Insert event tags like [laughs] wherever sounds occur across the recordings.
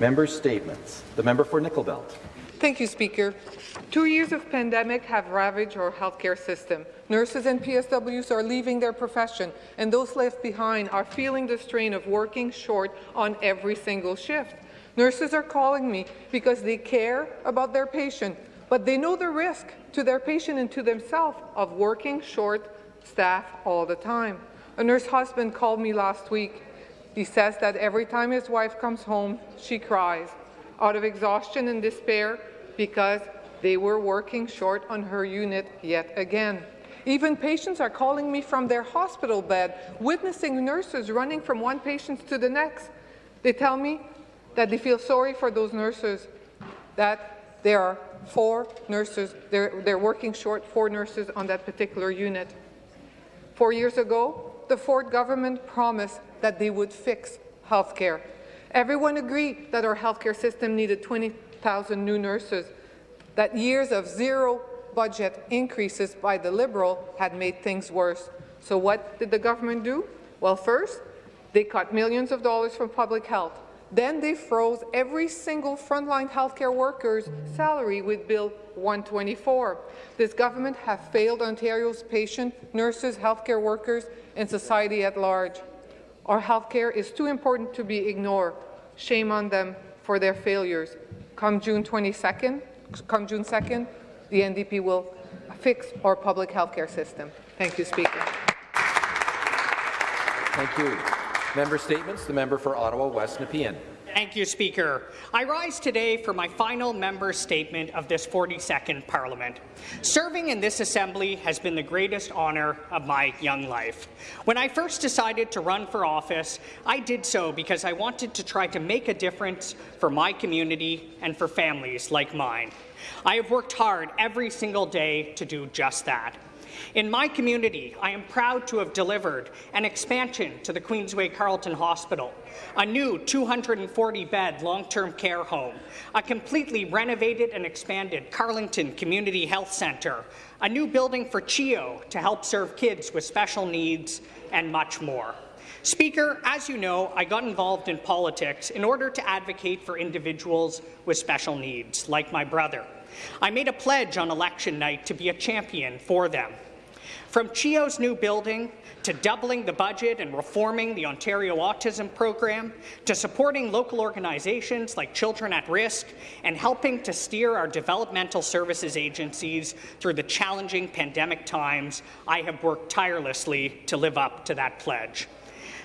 Member statements. The member for Nickel Belt. Thank you, Speaker. Two years of pandemic have ravaged our healthcare system. Nurses and PSWs are leaving their profession, and those left behind are feeling the strain of working short on every single shift. Nurses are calling me because they care about their patient, but they know the risk to their patient and to themselves of working short staff all the time. A nurse husband called me last week. He says that every time his wife comes home, she cries out of exhaustion and despair because they were working short on her unit yet again. Even patients are calling me from their hospital bed, witnessing nurses running from one patient to the next. They tell me that they feel sorry for those nurses, that there are four nurses, they're, they're working short four nurses on that particular unit. Four years ago, the Ford government promised that they would fix health care. Everyone agreed that our healthcare system needed 20,000 new nurses, that years of zero budget increases by the Liberal had made things worse. So what did the government do? Well, first, they cut millions of dollars from public health. Then they froze every single frontline healthcare worker's salary with Bill 124. This government has failed Ontario's patients, nurses, healthcare workers, and society at large. Our healthcare is too important to be ignored. Shame on them for their failures. Come June 22nd, come June 2nd, the NDP will fix our public healthcare system. Thank you, Speaker. Thank you. Member statements. The member for Ottawa West Nepean. Thank you, Speaker. I rise today for my final member statement of this 42nd Parliament. Serving in this Assembly has been the greatest honour of my young life. When I first decided to run for office, I did so because I wanted to try to make a difference for my community and for families like mine. I have worked hard every single day to do just that. In my community, I am proud to have delivered an expansion to the Queensway Carleton Hospital, a new 240-bed long-term care home, a completely renovated and expanded Carlington Community Health Centre, a new building for CHEO to help serve kids with special needs, and much more. Speaker, as you know, I got involved in politics in order to advocate for individuals with special needs, like my brother. I made a pledge on election night to be a champion for them. From CHEO's new building to doubling the budget and reforming the Ontario Autism Program, to supporting local organizations like Children at Risk and helping to steer our developmental services agencies through the challenging pandemic times, I have worked tirelessly to live up to that pledge.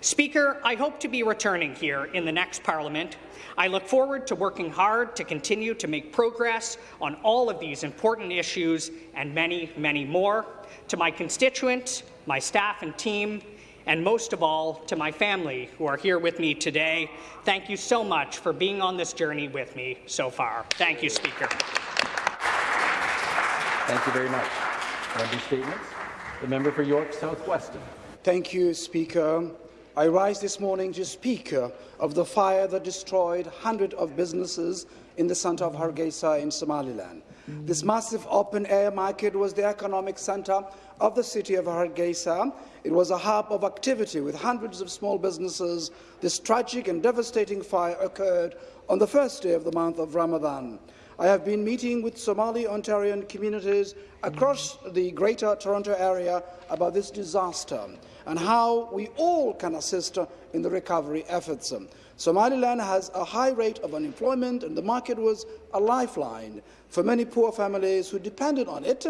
Speaker, I hope to be returning here in the next Parliament. I look forward to working hard to continue to make progress on all of these important issues and many, many more. To my constituents, my staff and team, and most of all, to my family who are here with me today, thank you so much for being on this journey with me so far. Thank you, Speaker. Thank you very much. Member statements. The member for York South Weston. Thank you, Speaker. I rise this morning to speak uh, of the fire that destroyed hundreds of businesses in the centre of Hargeisa in Somaliland. This massive open-air market was the economic centre of the city of Hargeisa. It was a hub of activity with hundreds of small businesses. This tragic and devastating fire occurred on the first day of the month of Ramadan. I have been meeting with Somali Ontarian communities across the Greater Toronto Area about this disaster and how we all can assist in the recovery efforts. Somaliland has a high rate of unemployment, and the market was a lifeline for many poor families who depended on it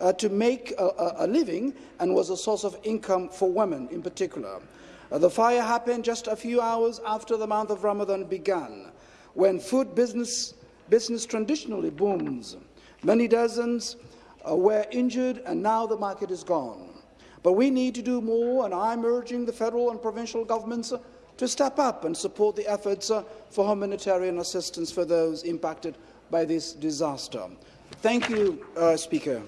uh, to make a, a, living and was a source of income for women in particular. Uh, the fire happened just a few hours after the month of Ramadan began, when food business, business traditionally booms. Many dozens uh, were injured, and now the market is gone. But we need to do more, and I'm urging the federal and provincial governments uh, to step up and support the efforts uh, for humanitarian assistance for those impacted by this disaster. Thank you, uh, Speaker.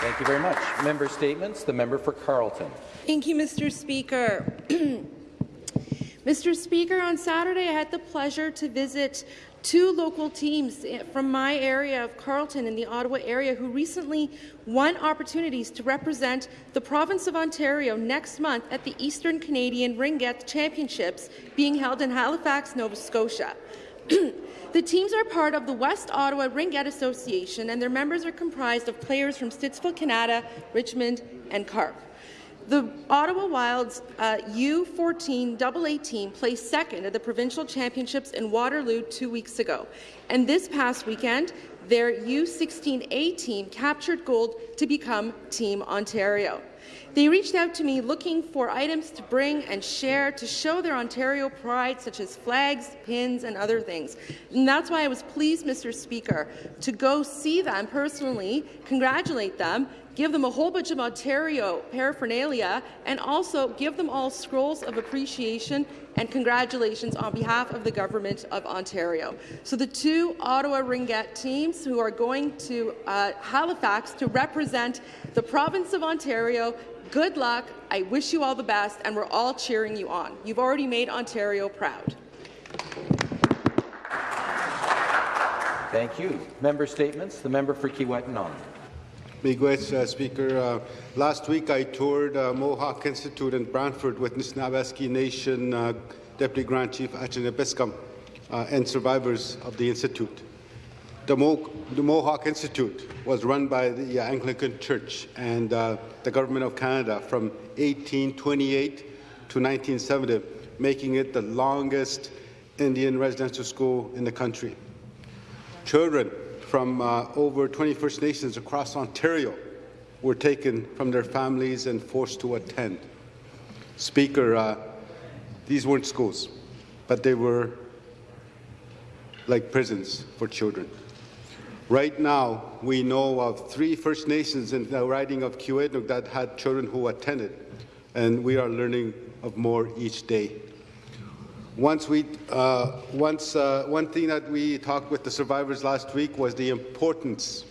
Thank you very much. Member statements. The member for Carleton. Thank you, Mr. Speaker. [clears throat] Mr. Speaker, on Saturday I had the pleasure to visit two local teams eh, from my area of Carleton in the Ottawa area who recently won opportunities to represent the province of Ontario next month at the Eastern Canadian Ringette Championships being held in Halifax, Nova Scotia. [clears throat] the teams are part of the West Ottawa Ringette Association and their members are comprised of players from Stittsville, Kanata, Richmond and Carp. The Ottawa Wild's uh, U14 AA team placed second at the provincial championships in Waterloo two weeks ago. And this past weekend, their U16A team captured gold to become Team Ontario. They reached out to me looking for items to bring and share to show their Ontario pride, such as flags, pins, and other things. And that's why I was pleased, Mr. Speaker, to go see them personally, congratulate them, give them a whole bunch of Ontario paraphernalia, and also give them all scrolls of appreciation and congratulations on behalf of the Government of Ontario. So the two Ottawa Ringette teams who are going to uh, Halifax to represent the province of Ontario, good luck. I wish you all the best, and we're all cheering you on. You've already made Ontario proud. Thank you. Member statements. The member for Kiiwetinoong. Miigwech, uh, Speaker. Uh, last week I toured uh, Mohawk Institute in Brantford with Nishnawbe Aski Nation uh, Deputy Grand Chief Achneepineskum uh, and survivors of the Institute. The, Mo the, Mohawk Institute was run by the Anglican Church and uh, the Government of Canada from 1828 to 1970, making it the longest Indian residential school in the country. Children from uh, over 20 First Nations across Ontario were taken from their families and forced to attend. Speaker, uh, these weren't schools, but they were like prisons for children. Right now, we know of three First Nations in the riding of Kiiwetinoong that had children who attended, and we are learning of more each day. Once we, uh, once, uh, one thing that we talked with the survivors last week was the importance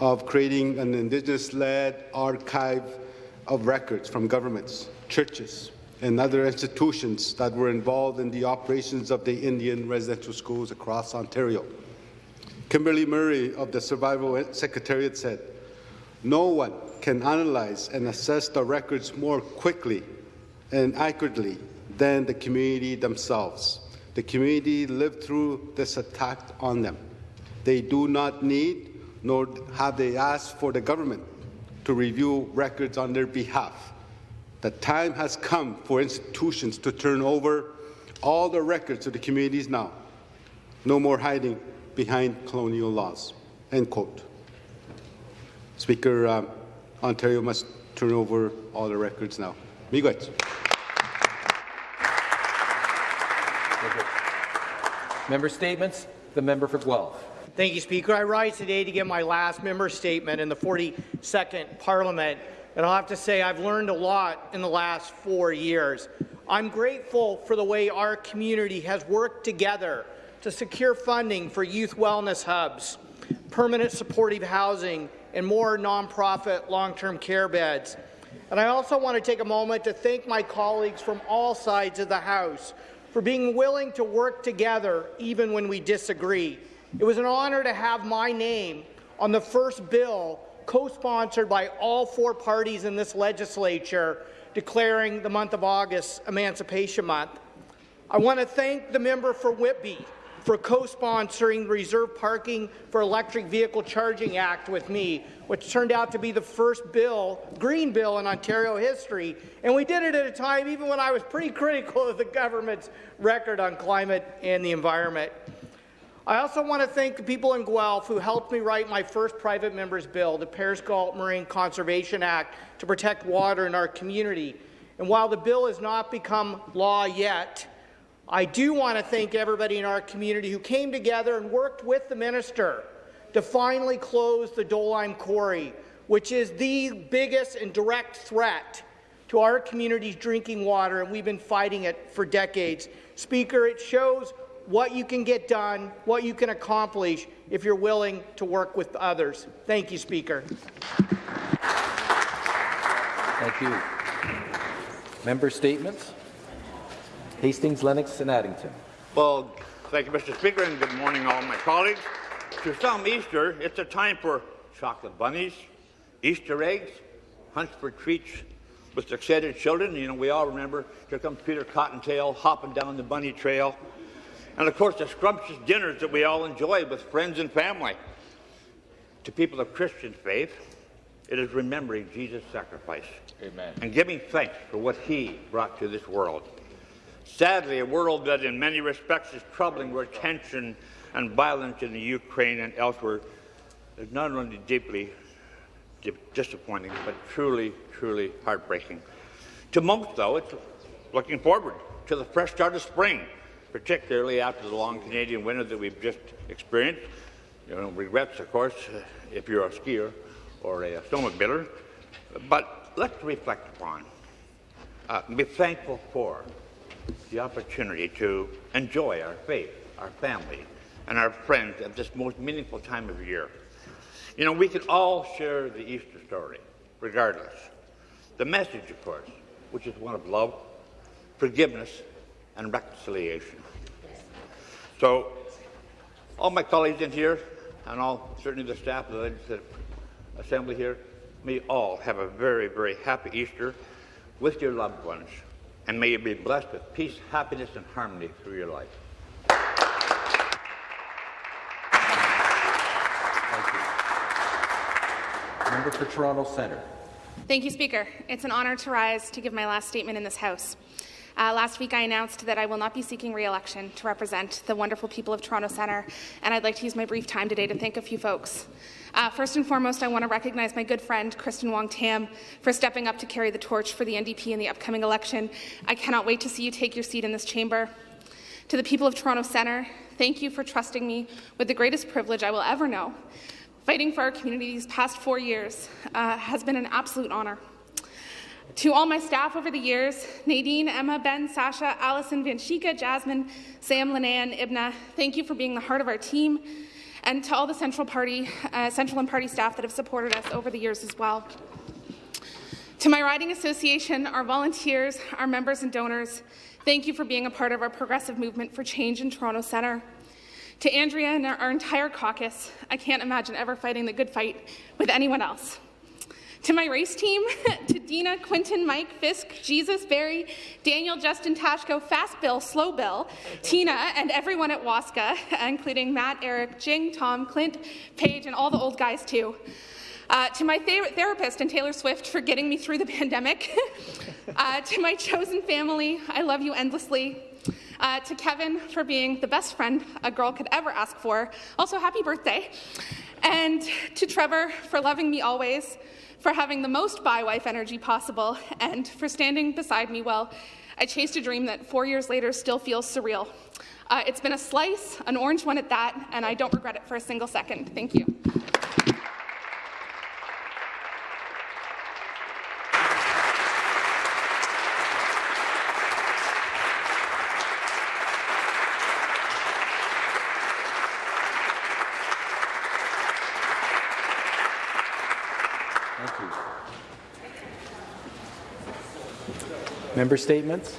of creating an Indigenous-led archive of records from governments, churches, and other institutions that were involved in the operations of the Indian residential schools across Ontario. Kimberly Murray of the Survivors' Secretariat said, no one can analyze and assess the records more quickly and accurately than the community themselves. The community lived through this attack on them. They do not need, nor have they asked for the government to review records on their behalf. The time has come for institutions to turn over all the records to the communities now. No more hiding behind colonial laws. End quote. Speaker, uh, Ontario must turn over all the records now. Miigwech. Member statements. The member for Guelph. Thank you, Speaker. I rise today to give my last member statement in the 42nd Parliament, and I'll have to say I've learned a lot in the last four years. I'm grateful for the way our community has worked together to secure funding for youth wellness hubs, permanent supportive housing, and more nonprofit long-term care beds. And I also want to take a moment to thank my colleagues from all sides of the House for being willing to work together even when we disagree. It was an honour to have my name on the first bill co-sponsored by all four parties in this legislature declaring the month of August Emancipation Month. I want to thank the member for Whitby for co-sponsoring the Reserve Parking for Electric Vehicle Charging Act with me, which turned out to be the first bill, green bill in Ontario history. And we did it at a time even when I was pretty critical of the government's record on climate and the environment. I also want to thank the people in Guelph who helped me write my first private member's bill, the Paris Galt Moraine Conservation Act, to protect water in our community. And while the bill has not become law yet, I do want to thank everybody in our community who came together and worked with the minister to finally close the Dolime Quarry, which is the biggest and direct threat to our community's drinking water, and we've been fighting it for decades. Speaker, it shows what you can get done, what you can accomplish if you're willing to work with others. Thank you, Speaker. Thank you. Member statements. Hastings, Lennox, and Addington. Well, thank you, Mr. Speaker, and good morning, all my colleagues. To some, Easter, it's a time for chocolate bunnies, Easter eggs, hunts for treats with excited children. You know, we all remember, here comes Peter Cottontail hopping down the bunny trail. And of course, the scrumptious dinners that we all enjoy with friends and family. To people of Christian faith, it is remembering Jesus' sacrifice. Amen. And giving thanks for what he brought to this world. Sadly, a world that in many respects is troubling where tension and violence in the Ukraine and elsewhere is not only deeply di- disappointing, but truly, truly heartbreaking. To most, though, it's looking forward to the fresh start of spring, particularly after the long Canadian winter that we've just experienced. You know, regrets, of course, if you're a skier or a snowmobiler. But let's reflect upon, uh, be thankful for the opportunity to enjoy our faith, our family, and our friends at this most meaningful time of year. You know, we can all share the Easter story, regardless. The message, of course, which is one of love, forgiveness, and reconciliation. So, all my colleagues in here, and all certainly the staff of the Legislative Assembly here, may all have a very, very happy Easter with your loved ones, and may you be blessed with peace, happiness, and harmony through your life. Thank you. Member for Toronto Centre. Thank you, Speaker. It's an honour to rise to give my last statement in this House. Uh, last week, I announced that I will not be seeking re-election to represent the wonderful people of Toronto Centre, and I'd like to use my brief time today to thank a few folks. Uh, first and foremost, I want to recognize my good friend, Kristyn Wong Tam, for stepping up to carry the torch for the NDP in the upcoming election. I cannot wait to see you take your seat in this chamber. To the people of Toronto Centre, thank you for trusting me with the greatest privilege I will ever know. Fighting for our community these past four years uh, has been an absolute honour. To all my staff over the years, Nadine, Emma, Ben, Sasha, Allison, Vanshika, Jasmine, Sam, Linnea, and Ibna, thank you for being the heart of our team. And to all the Central Party, uh, Central and Party staff that have supported us over the years as well. To my riding association, our volunteers, our members and donors, thank you for being a part of our progressive movement for change in Toronto Centre. To Andrea and our, our entire caucus, I can't imagine ever fighting the good fight with anyone else. To my race team, [laughs] to Dina, Quinton, Mike, Fisk, Jesus, Barry, Daniel, Justin, Tashko, Fast Bill, Slow Bill, Tina, and everyone at Waska, [laughs] including Matt, Eric, Jing, Tom, Clint, Paige, and all the old guys too. Uh, to my ther therapist and Taylor Swift for getting me through the [laughs] pandemic. uh, to my chosen family, I love you endlessly. Uh, to Kevin for being the best friend a girl could ever ask for. Also, happy birthday. And to Trevor for loving me always, for having the most bi wife energy possible, and for standing beside me while I chased a dream that four years later still feels surreal. Uh, it's been a slice, an orange one at that, and I don't regret it for a single second. Thank you. Thank you. Member statements.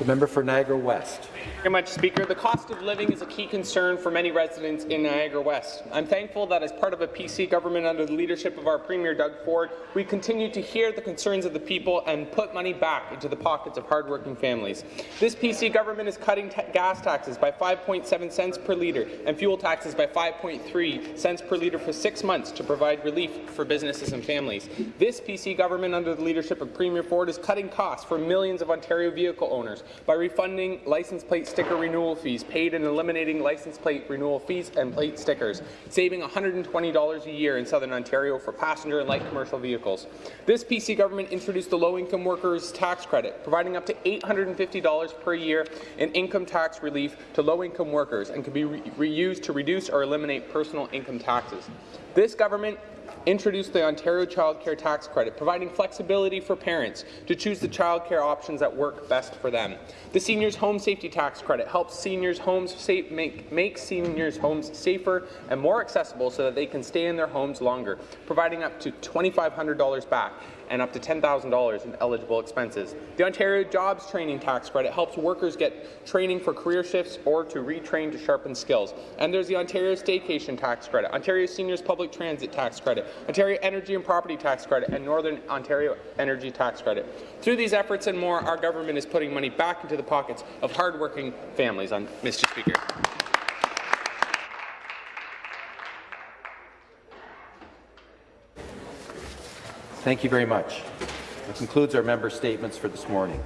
The member for Niagara West. Very much, Speaker. The cost of living is a key concern for many residents in Niagara West. I'm thankful that as part of a PC government under the leadership of our Premier Doug Ford, we continue to hear the concerns of the people and put money back into the pockets of hardworking families. This PC government is cutting gas taxes by 5.7 cents per litre and fuel taxes by 5.3 cents per litre for six months to provide relief for businesses and families. This PC government under the leadership of Premier Ford is cutting costs for millions of Ontario vehicle owners by refunding license plate sticker renewal fees paid in eliminating license plate renewal fees and plate stickers, saving $120 a year in Southern Ontario for passenger and light commercial vehicles. This PC government introduced the low-income workers tax credit, providing up to $850 per year in income tax relief to low-income workers and can be re reused to reduce or eliminate personal income taxes. This government introduced the Ontario Child Care Tax Credit, providing flexibility for parents to choose the child care options that work best for them. The Seniors Home Safety Tax Credit helps seniors' homes safe, make, make seniors' homes safer and more accessible so that they can stay in their homes longer, providing up to $2,500 back. And up to $10,000 in eligible expenses. The Ontario Jobs Training Tax Credit helps workers get training for career shifts or to retrain to sharpen skills. And there's the Ontario Staycation Tax Credit, Ontario Seniors Public Transit Tax Credit, Ontario Energy and Property Tax Credit, and Northern Ontario Energy Tax Credit. Through these efforts and more, our government is putting money back into the pockets of hardworking families, Mr. Speaker. Thank you very much. That concludes our member statements for this morning.